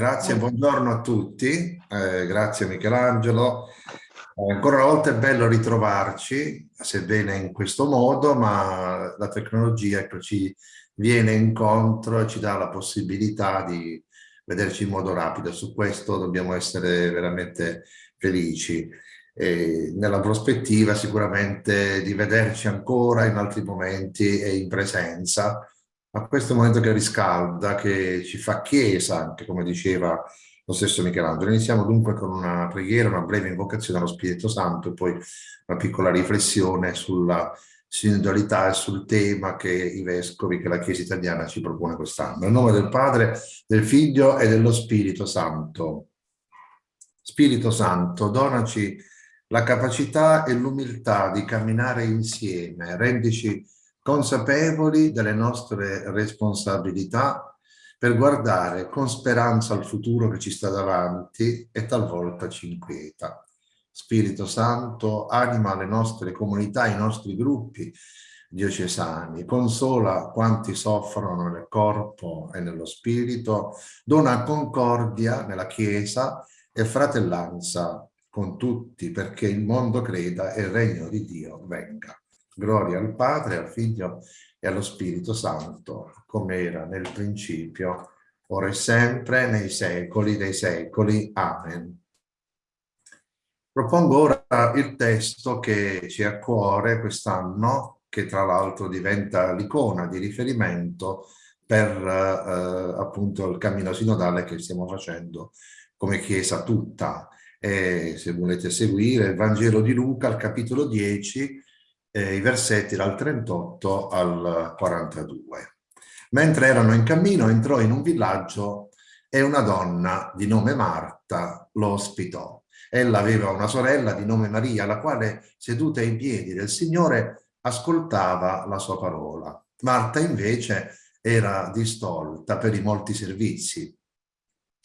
Grazie, buongiorno a tutti, eh, grazie Michelangelo. Eh, ancora una volta è bello ritrovarci, sebbene in questo modo, ma la tecnologia ecco, ci viene incontro e ci dà la possibilità di vederci in modo rapido. Su questo dobbiamo essere veramente felici. E nella prospettiva sicuramente di vederci ancora in altri momenti e in presenza, a questo momento che riscalda, che ci fa chiesa, anche come diceva lo stesso Michelangelo. Iniziamo dunque con una preghiera, una breve invocazione allo Spirito Santo e poi una piccola riflessione sulla sinodalità e sul tema che i vescovi, che la Chiesa italiana ci propone quest'anno. Nel nome del Padre, del Figlio e dello Spirito Santo. Spirito Santo, donaci la capacità e l'umiltà di camminare insieme, rendici consapevoli delle nostre responsabilità per guardare con speranza al futuro che ci sta davanti e talvolta ci inquieta. Spirito Santo, anima le nostre comunità, i nostri gruppi diocesani, consola quanti soffrono nel corpo e nello spirito, dona concordia nella Chiesa e fratellanza con tutti perché il mondo creda e il regno di Dio venga. Gloria al Padre, al Figlio e allo Spirito Santo, come era nel principio, ora e sempre, nei secoli dei secoli. Amen. Propongo ora il testo che ci è a cuore quest'anno, che tra l'altro diventa l'icona di riferimento per eh, appunto il cammino sinodale che stiamo facendo come Chiesa tutta. E se volete seguire il Vangelo di Luca, al capitolo 10, eh, i versetti dal 38 al 42. Mentre erano in cammino entrò in un villaggio e una donna di nome Marta lo ospitò. Ella aveva una sorella di nome Maria, la quale, seduta ai piedi del Signore, ascoltava la sua parola. Marta invece era distolta per i molti servizi.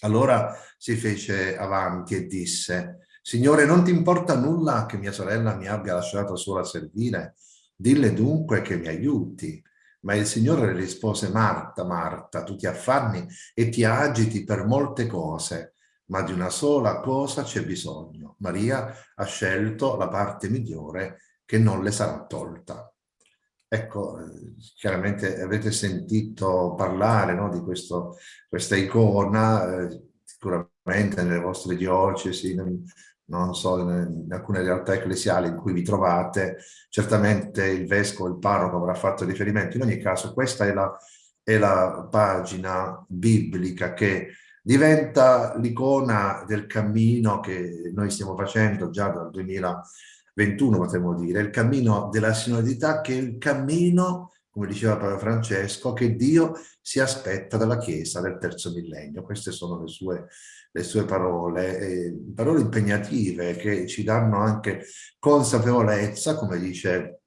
Allora si fece avanti e disse, Signore, non ti importa nulla che mia sorella mi abbia lasciato sola a servire? Dille dunque che mi aiuti. Ma il Signore rispose, Marta, Marta, tu ti affanni e ti agiti per molte cose, ma di una sola cosa c'è bisogno. Maria ha scelto la parte migliore che non le sarà tolta. Ecco, chiaramente avete sentito parlare no, di questo, questa icona, eh, sicuramente nelle vostre diocesi, non so, in, alcune realtà ecclesiali in cui vi trovate, certamente il vescovo, il parroco avrà fatto riferimento. In ogni caso questa è la, è la pagina biblica che diventa l'icona del cammino che noi stiamo facendo già dal 2021, potremmo dire, il cammino della sinodità che è il cammino come diceva Papa Francesco, che Dio si aspetta dalla Chiesa del terzo millennio. Queste sono le sue, le sue parole, parole impegnative che ci danno anche consapevolezza, come dice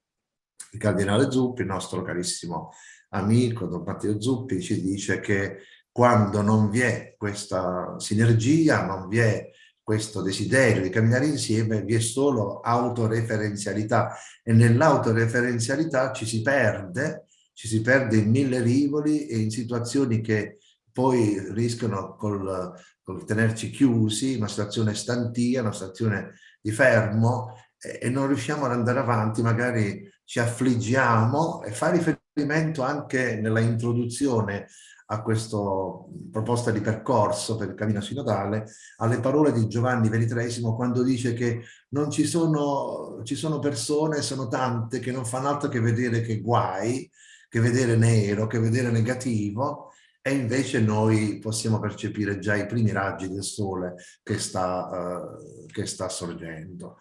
il Cardinale Zuppi, il nostro carissimo amico Don Matteo Zuppi, ci dice che quando non vi è questa sinergia, non vi è questo desiderio di camminare insieme, vi è solo autoreferenzialità. E nell'autoreferenzialità ci si perde, ci si perde in mille rivoli e in situazioni che poi rischiano col, col tenerci chiusi, una situazione stantia, una situazione di fermo e, e non riusciamo ad andare avanti, magari ci affliggiamo e fa riferimento anche nella introduzione a questa proposta di percorso per il cammino sinodale, alle parole di Giovanni XXIII quando dice che non ci sono, ci sono persone, sono tante, che non fanno altro che vedere che guai, che vedere nero, che vedere negativo, e invece noi possiamo percepire già i primi raggi del sole che sta, uh, che sta sorgendo.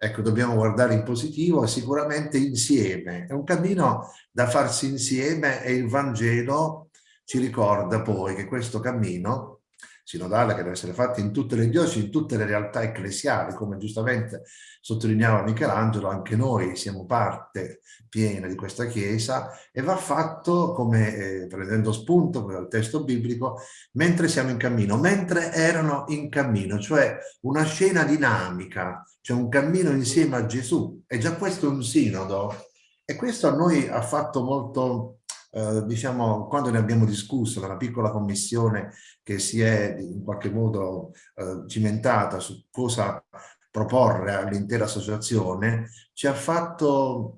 Ecco, dobbiamo guardare in positivo sicuramente insieme. È un cammino da farsi insieme e il Vangelo ci ricorda poi che questo cammino sinodale che deve essere fatto in tutte le diocesi, in tutte le realtà ecclesiali, come giustamente sottolineava Michelangelo, anche noi siamo parte piena di questa Chiesa e va fatto, come eh, prendendo spunto dal testo biblico, mentre siamo in cammino, mentre erano in cammino, cioè una scena dinamica, cioè un cammino insieme a Gesù. E già questo è un sinodo e questo a noi ha fatto molto eh, diciamo, quando ne abbiamo discusso nella piccola commissione che si è in qualche modo eh, cimentata su cosa proporre all'intera associazione, ci ha fatto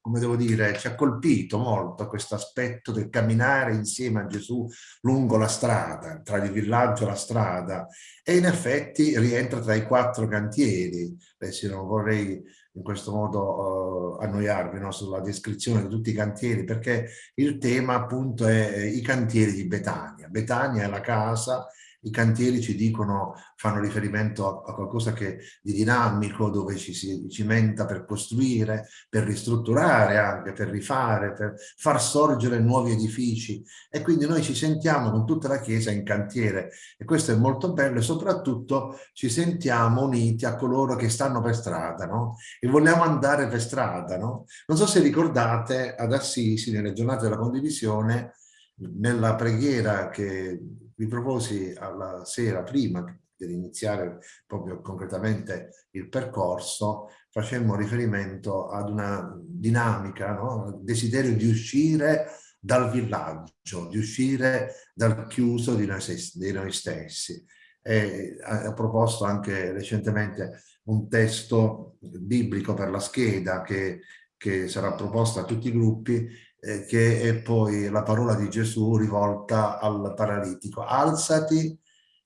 come devo dire, ci ha colpito molto questo aspetto del camminare insieme a Gesù lungo la strada, tra il villaggio e la strada, e in effetti rientra tra i quattro cantieri. Adesso non vorrei in questo modo uh, annoiarvi no, sulla descrizione di tutti i cantieri, perché il tema appunto è i cantieri di Betania. Betania è la casa i cantieri ci dicono, fanno riferimento a, a qualcosa che di dinamico, dove ci si cimenta per costruire, per ristrutturare anche, per rifare, per far sorgere nuovi edifici. E quindi noi ci sentiamo con tutta la Chiesa in cantiere e questo è molto bello e soprattutto ci sentiamo uniti a coloro che stanno per strada, no? E vogliamo andare per strada, no? Non so se ricordate ad Assisi, nelle giornate della condivisione, nella preghiera che vi proposi alla sera prima di iniziare proprio concretamente il percorso, facemmo riferimento ad una dinamica, no? desiderio di uscire dal villaggio, di uscire dal chiuso di noi, di noi stessi. E ho proposto anche recentemente un testo biblico per la scheda che, che sarà proposto a tutti i gruppi eh, che è poi la parola di Gesù rivolta al paralitico. Alzati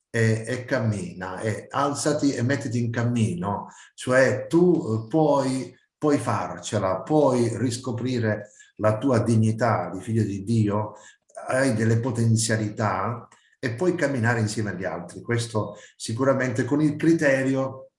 e, e, cammina, e alzati e mettiti in cammino, cioè tu eh, puoi, puoi farcela, puoi riscoprire la tua dignità di figlio di Dio, hai delle potenzialità e puoi camminare insieme agli altri. Questo sicuramente con il criterio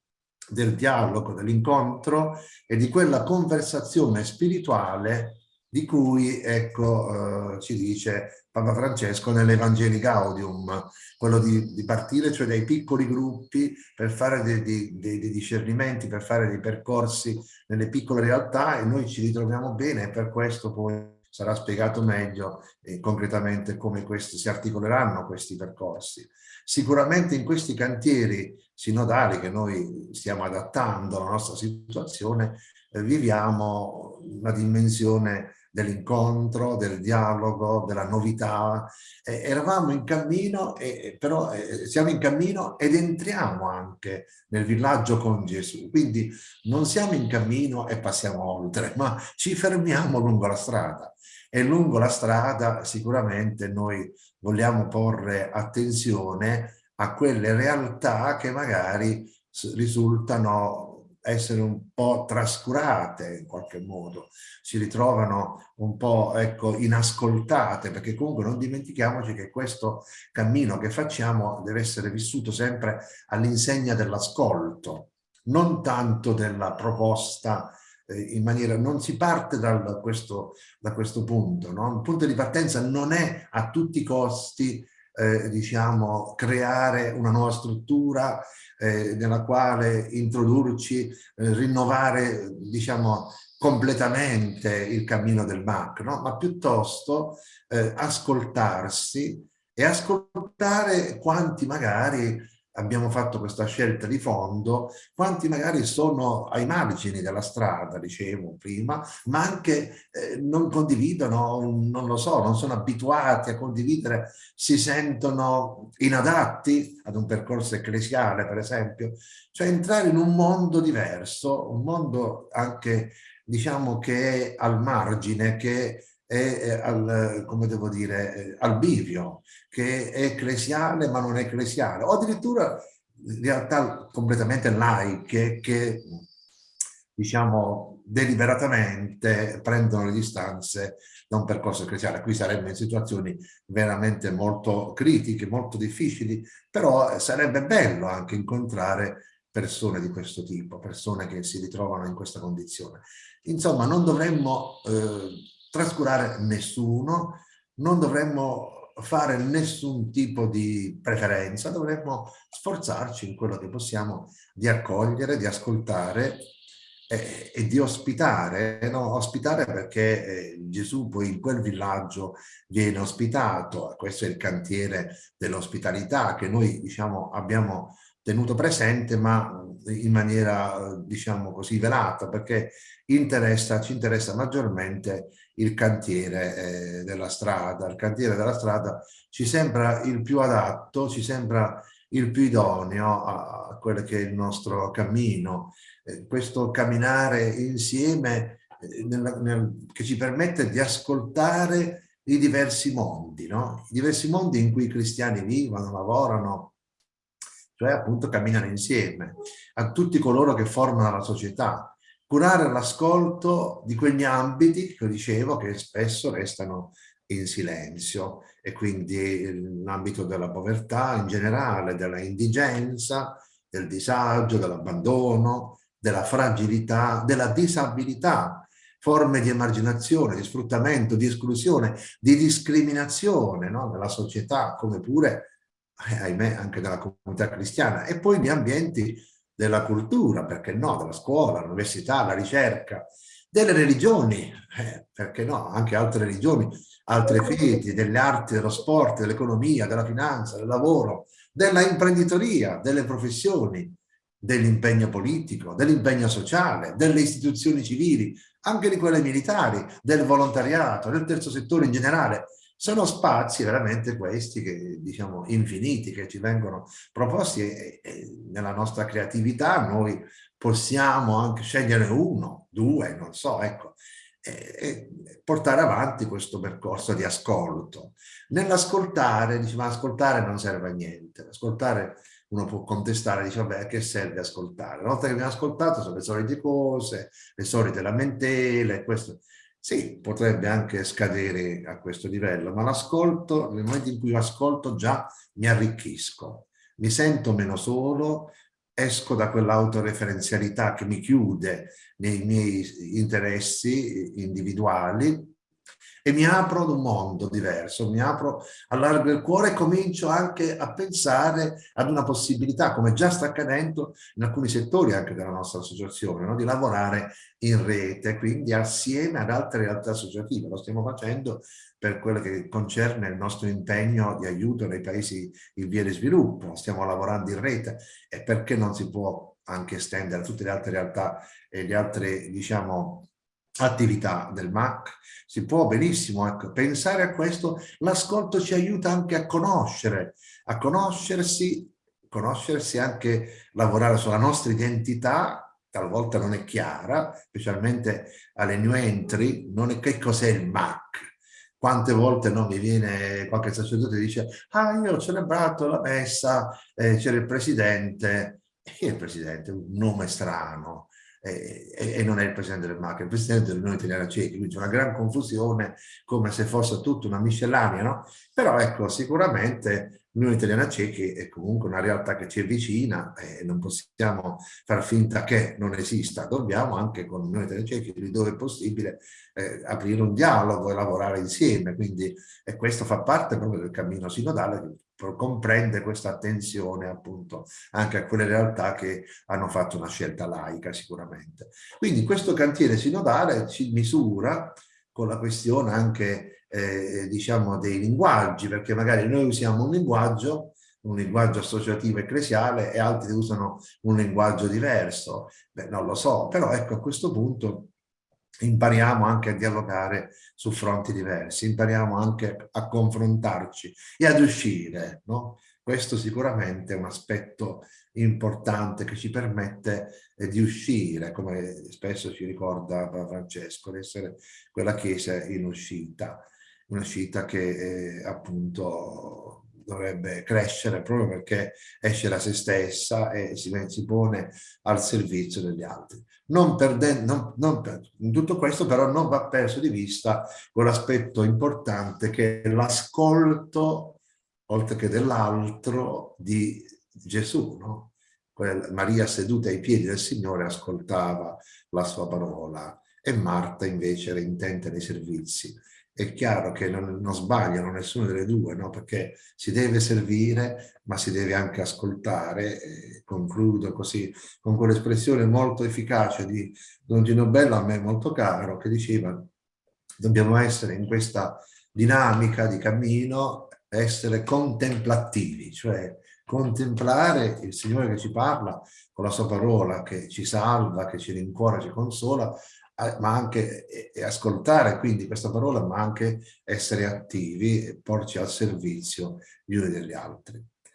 del dialogo, dell'incontro e di quella conversazione spirituale di cui ecco, eh, ci dice Papa Francesco nell'Evangeli Gaudium, quello di, di, partire cioè dai piccoli gruppi per fare dei, dei, dei, discernimenti, per fare dei percorsi nelle piccole realtà e noi ci ritroviamo bene e per questo poi sarà spiegato meglio e concretamente come questi, si articoleranno questi percorsi. Sicuramente in questi cantieri sinodali che noi stiamo adattando alla nostra situazione eh, viviamo una dimensione dell'incontro, del dialogo, della novità. Eh, eravamo in cammino, e, però eh, siamo in cammino ed entriamo anche nel villaggio con Gesù. Quindi non siamo in cammino e passiamo oltre, ma ci fermiamo lungo la strada. E lungo la strada sicuramente noi vogliamo porre attenzione a quelle realtà che magari risultano essere un po' trascurate in qualche modo, si ritrovano un po' ecco, inascoltate, perché comunque non dimentichiamoci che questo cammino che facciamo deve essere vissuto sempre all'insegna dell'ascolto, non tanto della proposta eh, in maniera, non si parte da questo, da questo punto, no? il punto di partenza non è a tutti i costi eh, diciamo, creare una nuova struttura eh, nella quale introdurci, eh, rinnovare, diciamo, completamente il cammino del MAC, no? ma piuttosto eh, ascoltarsi e ascoltare quanti magari abbiamo fatto questa scelta di fondo, quanti magari sono ai margini della strada, dicevo prima, ma anche eh, non condividono, non lo so, non sono abituati a condividere, si sentono inadatti ad un percorso ecclesiale, per esempio. Cioè entrare in un mondo diverso, un mondo anche, diciamo, che è al margine, che è al, come devo dire, eh, al bivio, che è ecclesiale ma non è ecclesiale, o addirittura realtà completamente laiche che diciamo deliberatamente prendono le distanze da un percorso ecclesiale. Qui saremmo in situazioni veramente molto critiche, molto difficili, però sarebbe bello anche incontrare persone di questo tipo, persone che si ritrovano in questa condizione. Insomma, non dovremmo eh, trascurare nessuno, non dovremmo fare nessun tipo di preferenza, dovremmo sforzarci in quello che possiamo di accogliere, di ascoltare eh, e di ospitare, no? ospitare perché eh, Gesù poi in quel villaggio viene ospitato, questo è il cantiere dell'ospitalità che noi diciamo abbiamo tenuto presente ma in maniera diciamo così velata perché interessa, ci interessa maggiormente il cantiere eh, della strada. Il cantiere della strada ci sembra il più adatto, ci sembra il più idoneo a, quello che è il nostro cammino. Eh, questo camminare insieme eh, nel, nel, che ci permette di ascoltare i diversi mondi, no? i diversi mondi in cui i cristiani vivono, lavorano, cioè appunto camminano insieme, a tutti coloro che formano la società, curare l'ascolto di quegli ambiti che dicevo che spesso restano in silenzio e quindi l'ambito della povertà in generale, della indigenza, del disagio, dell'abbandono, della fragilità, della disabilità, forme di emarginazione, di sfruttamento, di esclusione, di discriminazione no? nella società, come pure, ahimè, anche nella comunità cristiana, e poi gli ambienti della cultura, perché no, della scuola, l'università, la ricerca, delle religioni, eh, perché no, anche altre religioni, altre fedi, delle arti, dello sport, dell'economia, della finanza, del lavoro, della imprenditoria, delle professioni, dell'impegno politico, dell'impegno sociale, delle istituzioni civili, anche di quelle militari, del volontariato, del terzo settore in generale. Sono spazi veramente questi che diciamo infiniti che ci vengono proposti e, e nella nostra creatività noi possiamo anche scegliere uno, due, non so, ecco, e, e portare avanti questo percorso di ascolto. Nell'ascoltare, diciamo, ascoltare non serve a niente, ascoltare uno può contestare, dice vabbè che serve ascoltare? Una volta che abbiamo ascoltato sono le solite cose, le solite lamentele, questo sì, potrebbe anche scadere a questo livello, ma l'ascolto, nel momento in cui ascolto già mi arricchisco, mi sento meno solo, esco da quell'autoreferenzialità che mi chiude nei miei interessi individuali e mi apro ad un mondo diverso, mi apro, allargo il cuore e comincio anche a pensare ad una possibilità, come già sta accadendo in alcuni settori anche della nostra associazione, no? di lavorare in rete, quindi assieme ad altre realtà associative. Lo stiamo facendo per quello che concerne il nostro impegno di aiuto nei paesi in via di sviluppo. Stiamo lavorando in rete e perché non si può anche estendere a tutte le altre realtà e le altre, diciamo, attività del MAC, si può benissimo ecco, pensare a questo, l'ascolto ci aiuta anche a conoscere, a conoscersi, conoscersi anche lavorare sulla nostra identità, talvolta non è chiara, specialmente alle new entry, non è che cos'è il MAC, quante volte non mi viene qualche sacerdote e dice ah io ho celebrato la messa, eh, c'era il presidente, e il presidente, un nome strano, e, e, non è il presidente del MAC, è il presidente dell'Unione Italiana Cechi, quindi c'è una gran confusione come se fosse tutta una miscellanea, no? Però ecco, sicuramente l'Unione Italiana Cechi è comunque una realtà che ci avvicina e non possiamo far finta che non esista, dobbiamo anche con l'Unione Italiana Cechi, dove è possibile, eh, aprire un dialogo e lavorare insieme, quindi e questo fa parte proprio del cammino sinodale comprende questa attenzione appunto anche a quelle realtà che hanno fatto una scelta laica sicuramente. Quindi questo cantiere sinodale ci misura con la questione anche eh, diciamo dei linguaggi perché magari noi usiamo un linguaggio un linguaggio associativo ecclesiale e altri usano un linguaggio diverso. Beh, non lo so, però ecco a questo punto impariamo anche a dialogare su fronti diversi, impariamo anche a confrontarci e ad uscire, no? Questo sicuramente è un aspetto importante che ci permette eh, di uscire, come spesso ci ricorda Francesco, di essere quella chiesa in uscita, un'uscita che eh, appunto dovrebbe crescere proprio perché esce da se stessa e si, si pone al servizio degli altri. Non perdendo, non, non per, in tutto questo però non va perso di vista quell'aspetto importante che è l'ascolto, oltre che dell'altro, di Gesù, no? Maria seduta ai piedi del Signore ascoltava la sua parola e Marta invece era intenta nei servizi è chiaro che non, non sbagliano nessuna delle due, no? perché si deve servire, ma si deve anche ascoltare. E concludo così con quell'espressione molto efficace di Don Gino Bello, a me molto caro, che diceva dobbiamo essere in questa dinamica di cammino, essere contemplativi, cioè contemplare il Signore che ci parla con la sua parola, che ci salva, che ci rincuora, ci consola, ma anche ascoltare quindi questa parola, ma anche essere attivi e porci al servizio gli uni degli altri.